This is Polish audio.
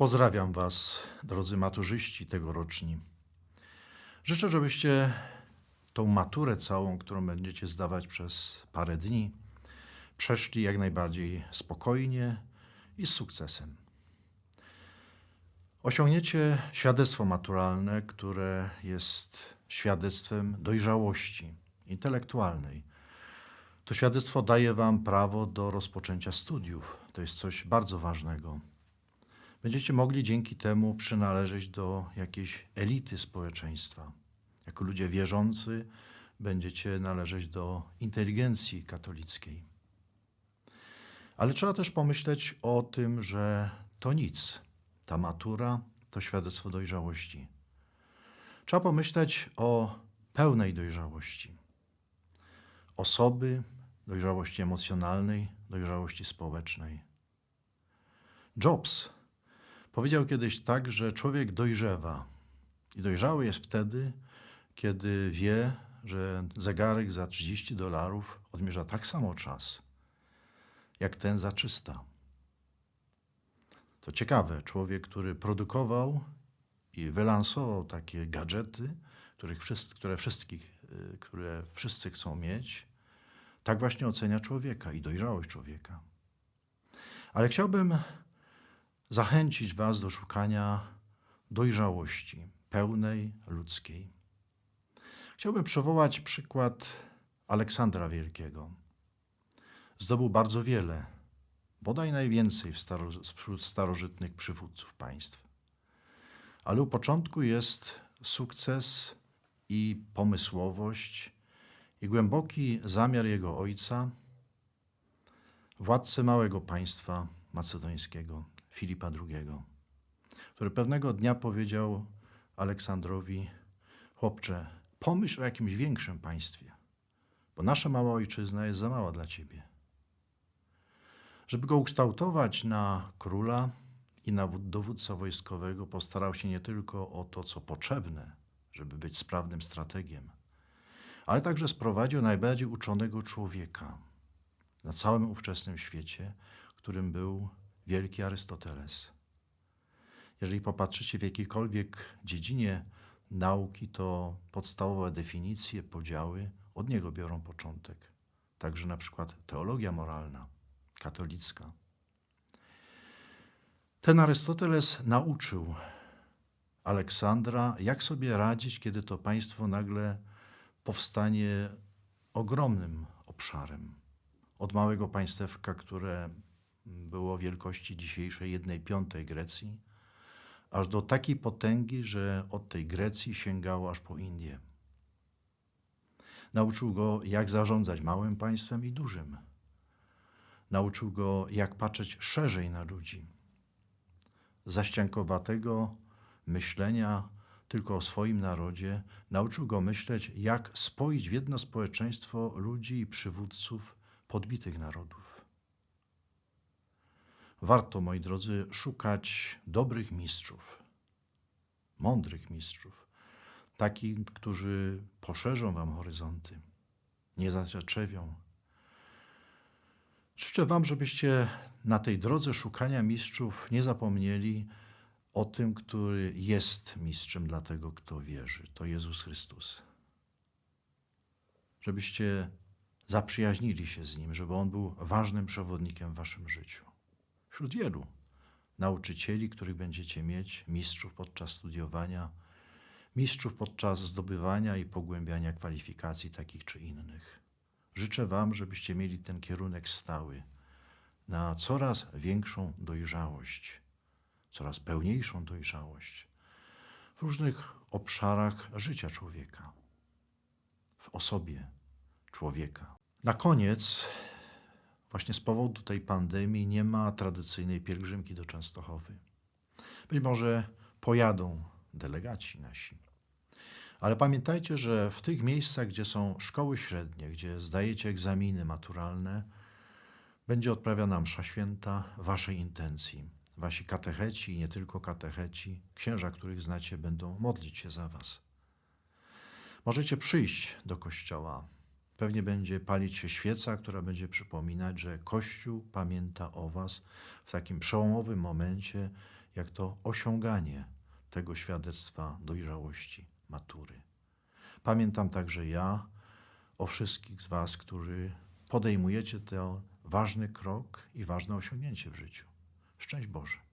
Pozdrawiam Was, drodzy maturzyści tegoroczni. Życzę, żebyście tą maturę całą, którą będziecie zdawać przez parę dni, przeszli jak najbardziej spokojnie i z sukcesem. Osiągniecie świadectwo maturalne, które jest świadectwem dojrzałości intelektualnej. To świadectwo daje Wam prawo do rozpoczęcia studiów. To jest coś bardzo ważnego. Będziecie mogli dzięki temu przynależeć do jakiejś elity społeczeństwa. Jako ludzie wierzący będziecie należeć do inteligencji katolickiej. Ale trzeba też pomyśleć o tym, że to nic. Ta matura to świadectwo dojrzałości. Trzeba pomyśleć o pełnej dojrzałości. Osoby, dojrzałości emocjonalnej, dojrzałości społecznej. Jobs powiedział kiedyś tak, że człowiek dojrzewa. I dojrzały jest wtedy, kiedy wie, że zegarek za 30 dolarów odmierza tak samo czas, jak ten za 300. To ciekawe, człowiek, który produkował i wylansował takie gadżety, których wszyscy, które, wszystkich, y, które wszyscy chcą mieć, tak właśnie ocenia człowieka i dojrzałość człowieka. Ale chciałbym zachęcić Was do szukania dojrzałości pełnej ludzkiej. Chciałbym przywołać przykład Aleksandra Wielkiego. Zdobył bardzo wiele, bodaj najwięcej wśród starożytnych przywódców państw. Ale u początku jest sukces i pomysłowość i głęboki zamiar jego ojca, władcy małego państwa macedońskiego, Filipa II, który pewnego dnia powiedział Aleksandrowi: Chłopcze, pomyśl o jakimś większym państwie, bo nasza mała ojczyzna jest za mała dla ciebie. Żeby go ukształtować na króla i na dowódcę wojskowego, postarał się nie tylko o to, co potrzebne, żeby być sprawnym strategiem, ale także sprowadził najbardziej uczonego człowieka na całym ówczesnym świecie, którym był wielki Arystoteles. Jeżeli popatrzycie w jakiejkolwiek dziedzinie nauki, to podstawowe definicje, podziały od niego biorą początek. Także na przykład teologia moralna, katolicka. Ten Arystoteles nauczył Aleksandra, jak sobie radzić, kiedy to państwo nagle powstanie ogromnym obszarem. Od małego państewka, które było wielkości dzisiejszej jednej piątej Grecji, aż do takiej potęgi, że od tej Grecji sięgało aż po Indię. Nauczył go, jak zarządzać małym państwem i dużym. Nauczył go, jak patrzeć szerzej na ludzi. Zaściankowatego myślenia tylko o swoim narodzie, nauczył go myśleć, jak spoić w jedno społeczeństwo ludzi i przywódców podbitych narodów. Warto, moi drodzy, szukać dobrych mistrzów, mądrych mistrzów, takich, którzy poszerzą wam horyzonty, nie zaczewią. Życzę wam, żebyście na tej drodze szukania mistrzów nie zapomnieli o tym, który jest mistrzem dla tego, kto wierzy. To Jezus Chrystus. Żebyście zaprzyjaźnili się z Nim, żeby On był ważnym przewodnikiem w waszym życiu wśród wielu nauczycieli, których będziecie mieć, mistrzów podczas studiowania, mistrzów podczas zdobywania i pogłębiania kwalifikacji takich czy innych. Życzę Wam, żebyście mieli ten kierunek stały na coraz większą dojrzałość, coraz pełniejszą dojrzałość w różnych obszarach życia człowieka, w osobie człowieka. Na koniec właśnie z powodu tej pandemii nie ma tradycyjnej pielgrzymki do Częstochowy. Być może pojadą delegaci nasi. Ale pamiętajcie, że w tych miejscach, gdzie są szkoły średnie, gdzie zdajecie egzaminy maturalne, będzie odprawiana msza święta waszej intencji. Wasi katecheci i nie tylko katecheci, księża, których znacie, będą modlić się za was. Możecie przyjść do kościoła, Pewnie będzie palić się świeca, która będzie przypominać, że Kościół pamięta o Was w takim przełomowym momencie jak to osiąganie tego świadectwa dojrzałości, matury. Pamiętam także ja o wszystkich z Was, którzy podejmujecie ten ważny krok i ważne osiągnięcie w życiu. Szczęść Boże.